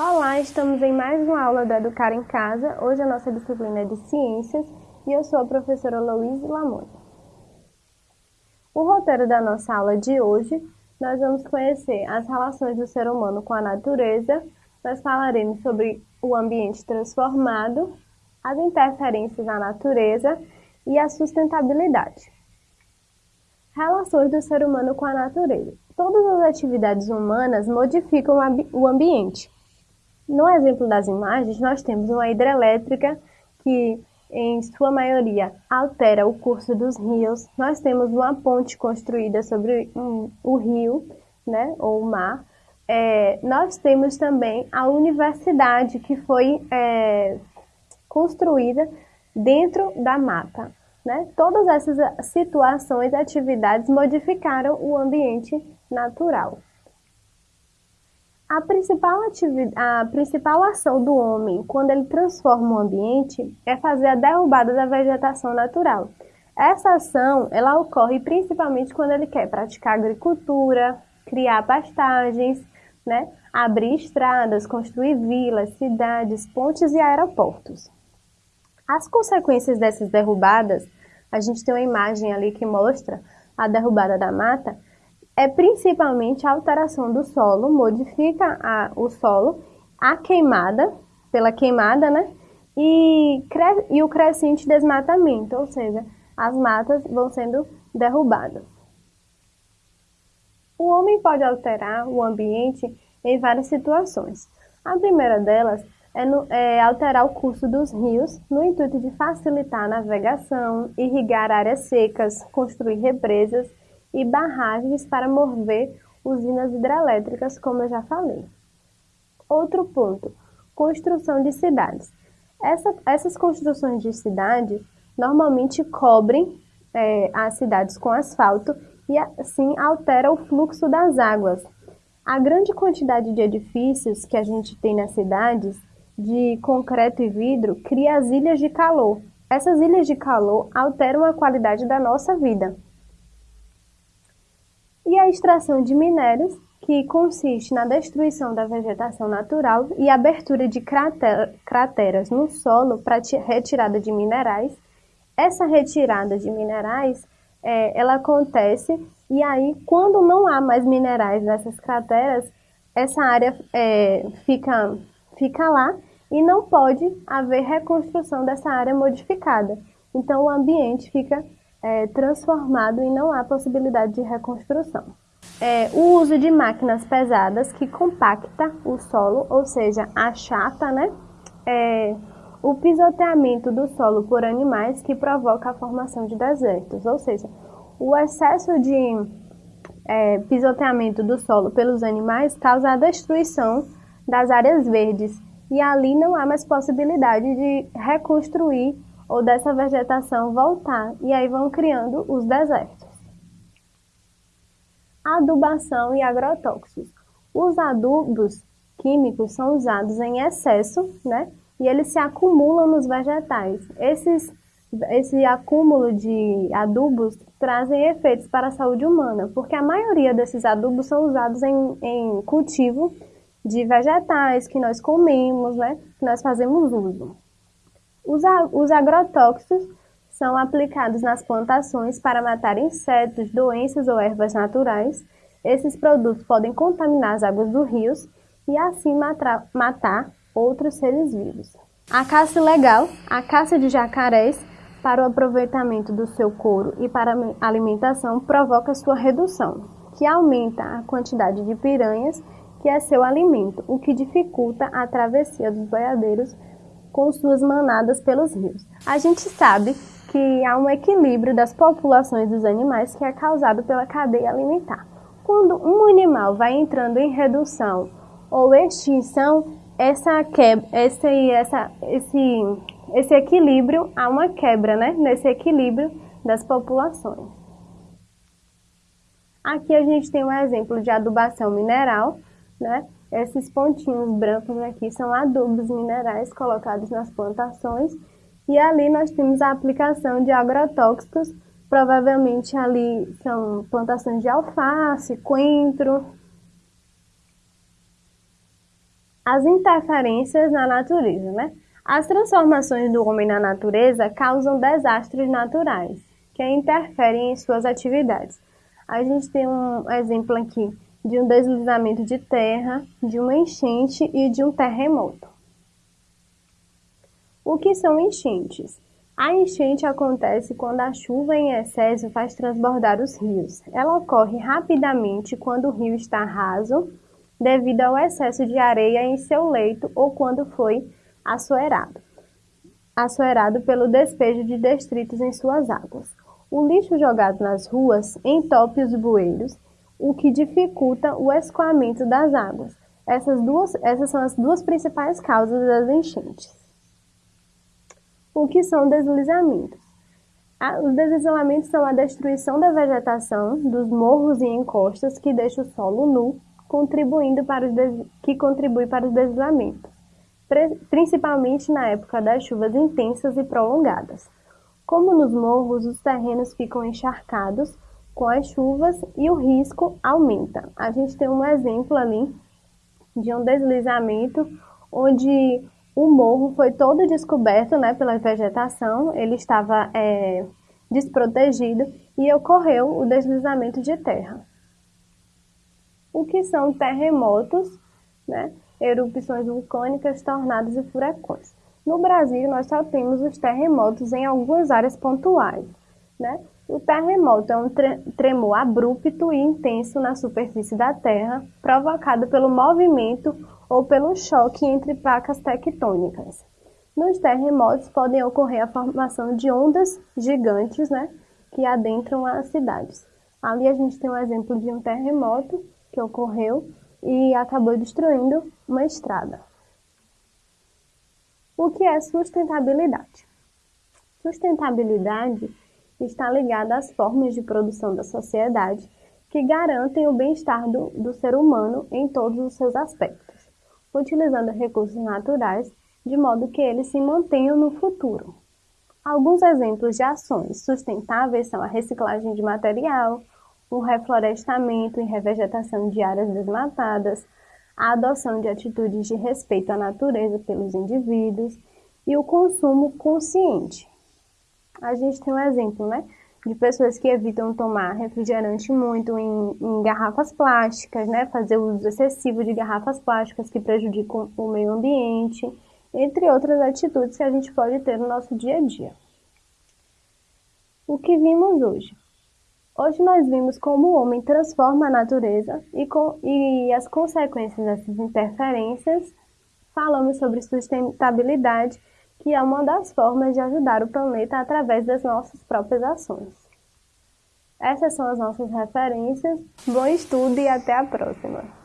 Olá, estamos em mais uma aula do Educar em Casa. Hoje a nossa disciplina é de Ciências e eu sou a professora Louise Lamoni. O roteiro da nossa aula de hoje, nós vamos conhecer as relações do ser humano com a natureza, nós falaremos sobre o ambiente transformado, as interferências na natureza e a sustentabilidade. Relações do ser humano com a natureza. Todas as atividades humanas modificam o ambiente. No exemplo das imagens, nós temos uma hidrelétrica que, em sua maioria, altera o curso dos rios. Nós temos uma ponte construída sobre o rio, né, ou o mar. É, nós temos também a universidade, que foi é, construída dentro da mata. Né? Todas essas situações, atividades modificaram o ambiente natural. A principal, a principal ação do homem quando ele transforma o ambiente é fazer a derrubada da vegetação natural. Essa ação ela ocorre principalmente quando ele quer praticar agricultura, criar pastagens, né? abrir estradas, construir vilas, cidades, pontes e aeroportos. As consequências dessas derrubadas, a gente tem uma imagem ali que mostra a derrubada da mata, é principalmente a alteração do solo, modifica a, o solo, a queimada, pela queimada, né? E, e o crescente desmatamento, ou seja, as matas vão sendo derrubadas. O homem pode alterar o ambiente em várias situações. A primeira delas é, no, é, alterar o curso dos rios no intuito de facilitar a navegação, irrigar áreas secas, construir represas e barragens para mover usinas hidrelétricas, como eu já falei. Outro ponto, construção de cidades. Essa, essas construções de cidades normalmente cobrem é, as cidades com asfalto e assim altera o fluxo das águas. A grande quantidade de edifícios que a gente tem nas cidades de concreto e vidro cria as ilhas de calor. Essas ilhas de calor alteram a qualidade da nossa vida. E a extração de minérios, que consiste na destruição da vegetação natural e abertura de crateras no solo para retirada de minerais. Essa retirada de minerais, é, ela acontece e aí, quando não há mais minerais nessas crateras, essa área é, fica, fica lá e não pode haver reconstrução dessa área modificada. Então, o ambiente fica é, transformado e não há possibilidade de reconstrução. É, o uso de máquinas pesadas que compacta o solo, ou seja, achata, né? É, o pisoteamento do solo por animais que provoca a formação de desertos, ou seja, o excesso de é, pisoteamento do solo pelos animais causa a destruição das áreas verdes e ali não há mais possibilidade de reconstruir ou dessa vegetação voltar, e aí vão criando os desertos. Adubação e agrotóxicos. Os adubos químicos são usados em excesso, né? E eles se acumulam nos vegetais. Esses, esse acúmulo de adubos trazem efeitos para a saúde humana, porque a maioria desses adubos são usados em, em cultivo de vegetais que nós comemos, né, que nós fazemos uso. Os, os agrotóxicos são aplicados nas plantações para matar insetos, doenças ou ervas naturais. Esses produtos podem contaminar as águas dos rios e assim matar, outros seres vivos. A caça ilegal, a caça de jacarés para o aproveitamento do seu couro e para a alimentação provoca sua redução, que aumenta a quantidade de piranhas que é seu alimento, o que dificulta a travessia dos boiadeiros com suas manadas pelos rios. A gente sabe que há um equilíbrio das populações dos animais que é causado pela cadeia alimentar. Quando um animal vai entrando em redução ou extinção, essa quebra, esse, essa, esse, esse equilíbrio, há uma quebra né, nesse equilíbrio das populações. Aqui a gente tem um exemplo de adubação mineral, né? Esses pontinhos brancos aqui são adubos minerais colocados nas plantações e ali nós temos a aplicação de agrotóxicos, provavelmente ali são plantações de alface, coentro. As interferências na natureza, né? As transformações do homem na natureza causam desastres naturais, que interferem em suas atividades. A gente tem um exemplo aqui de um deslizamento de terra, de uma enchente e de um terremoto. O que são enchentes? A enchente acontece quando a chuva em excesso faz transbordar os rios. Ela ocorre rapidamente quando o rio está raso devido ao excesso de areia em seu leito ou quando foi assoerado, assoerado pelo despejo de detritos em suas águas. O lixo jogado nas ruas entope os bueiros, o que dificulta o escoamento das águas. Essas, duas, essas são as duas principais causas das enchentes. O que são deslizamentos? Os deslizamentos são a destruição da vegetação, dos morros e encostas que deixa o solo nu contribuindo para os que contribui para os deslizamentos, principalmente na época das chuvas intensas e prolongadas. Como nos morros, os terrenos ficam encharcados com as chuvas e o risco aumenta. A gente tem um exemplo ali de um deslizamento onde o morro foi todo descoberto né, pela vegetação, ele estava é, desprotegido e ocorreu o deslizamento de terra o que são terremotos, né? erupções vulcânicas, tornados e furacões. No Brasil, nós só temos os terremotos em algumas áreas pontuais. Né? O terremoto é um tremor abrupto e intenso na superfície da Terra, provocado pelo movimento ou pelo choque entre placas tectônicas. Nos terremotos podem ocorrer a formação de ondas gigantes né, que adentram as cidades. Ali a gente tem um exemplo de um terremoto que ocorreu e acabou destruindo uma estrada. O que é sustentabilidade? Sustentabilidade está ligada às formas de produção da sociedade que garantem o bem-estar do, do ser humano em todos os seus aspectos, utilizando recursos naturais de modo que eles se mantenham no futuro. Alguns exemplos de ações sustentáveis são a reciclagem de material, o reflorestamento e revegetação de áreas desmatadas, a adoção de atitudes de respeito à natureza pelos indivíduos e o consumo consciente. A gente tem um exemplo, né? De pessoas que evitam tomar refrigerante muito em, em garrafas plásticas, né? Fazer uso excessivo de garrafas plásticas que prejudicam o meio ambiente, entre outras atitudes que a gente pode ter no nosso dia a dia. O que vimos hoje? Hoje nós vimos como o homem transforma a natureza e, com, e as consequências dessas interferências. Falamos sobre sustentabilidade, que é uma das formas de ajudar o planeta através das nossas próprias ações. Essas são as nossas referências. Bom estudo e até a próxima!